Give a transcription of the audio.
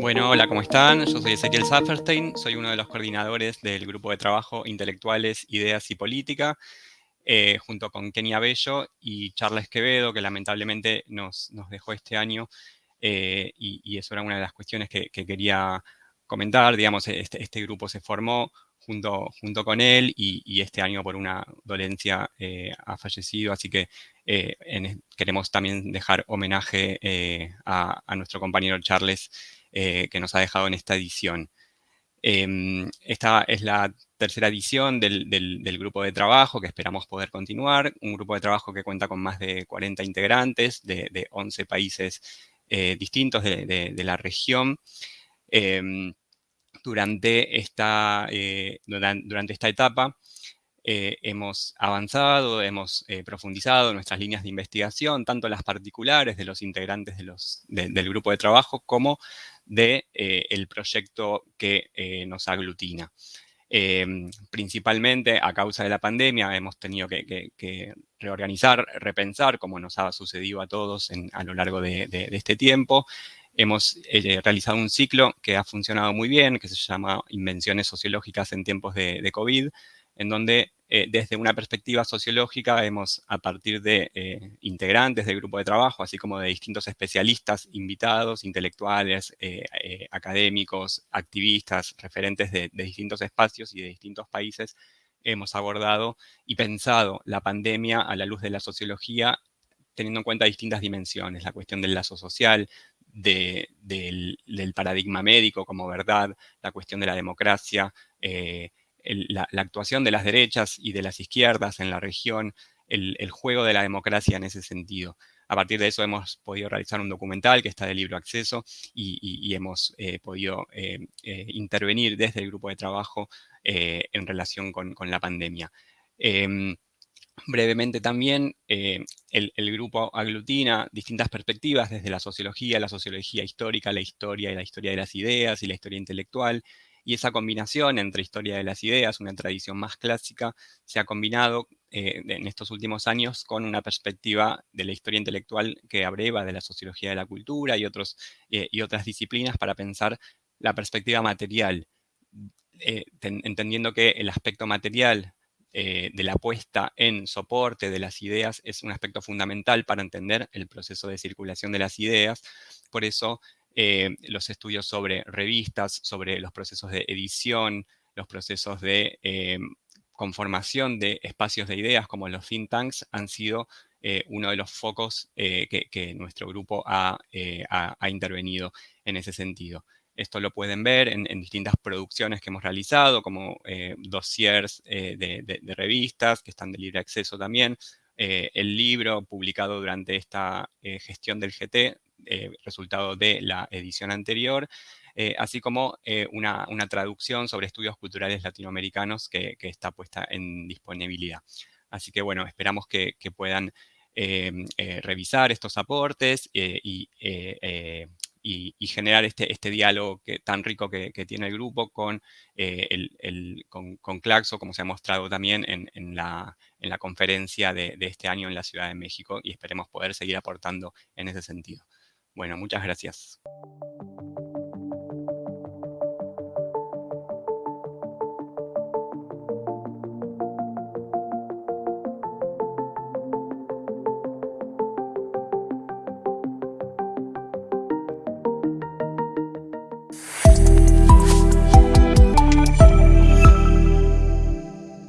Bueno, hola, ¿cómo están? Yo soy Ezequiel Safferstein, soy uno de los coordinadores del grupo de trabajo Intelectuales, Ideas y Política, eh, junto con Kenia Bello y Charles Quevedo, que lamentablemente nos, dejó este año, eh, y, eso era una de las cuestiones que, quería comentar. Digamos, este, este, grupo se formó junto, junto con él y, este año por una dolencia eh, ha fallecido, así que queremos también dejar homenaje a, nuestro compañero Charles eh, que nos ha dejado en esta edición. Em, esta es la tercera edición del, grupo de trabajo que esperamos poder continuar, un grupo de trabajo que cuenta con más de 40 integrantes de, 11 países eh, distintos de, la región. Em, durante, esta, eh, durante esta etapa hemos avanzado, hemos profundizado nuestras líneas de investigación, tanto las particulares de los integrantes de los, del grupo de trabajo como del de, eh, proyecto que eh, nos aglutina. Em, principalmente a causa de la pandemia hemos tenido que, reorganizar, repensar, como nos ha sucedido a todos a lo largo de, este tiempo. Hemos eh, realizado un ciclo que ha funcionado muy bien, que se llama Invenciones Sociológicas en tiempos de, COVID, en donde eh, desde una perspectiva sociológica hemos, a partir de eh, integrantes del grupo de trabajo, así como de distintos especialistas invitados, intelectuales, eh, académicos, activistas, referentes de, distintos espacios y de distintos países, hemos abordado y pensado la pandemia a la luz de la sociología, teniendo en cuenta distintas dimensiones, la cuestión del lazo social, del, paradigma médico como verdad, la cuestión de la democracia, la, actuación de las derechas y de las izquierdas en la región, el, juego de la democracia en ese sentido. A partir de eso hemos podido realizar un documental que está de libro acceso y, hemos eh, podido eh, eh, intervenir desde el grupo de trabajo en relación con, la pandemia. Em, brevemente también, el, el, grupo aglutina distintas perspectivas desde la sociología, la sociología histórica, la historia y la historia de las ideas y la historia intelectual, y esa combinación entre historia de las ideas, una tradición más clásica, se ha combinado eh, en estos últimos años con una perspectiva de la historia intelectual que abreva de la sociología de la cultura y, otros, eh, y otras disciplinas para pensar la perspectiva material, eh, entendiendo que el aspecto material de la puesta en soporte de las ideas es un aspecto fundamental para entender el proceso de circulación de las ideas. Por eso eh, los estudios sobre revistas, sobre los procesos de edición, los procesos de eh, conformación de espacios de ideas como los think tanks han sido eh, uno de los focos que, nuestro grupo ha, intervenido en ese sentido. Esto lo pueden ver en, distintas producciones que hemos realizado, como dossiers de, revistas que están de libre acceso también, el libro publicado durante esta gestión del GT eh, resultado de la edición anterior, eh, así como eh, una, traducción sobre estudios culturales latinoamericanos que, está puesta en disponibilidad. Así que bueno, esperamos que, puedan revisar estos aportes y, generar este, este diálogo tan rico que, tiene el grupo con, con, Claxo, como se ha mostrado también en, la, conferencia de este año en la Ciudad de México y esperemos poder seguir aportando en ese sentido. Bueno, muchas gracias.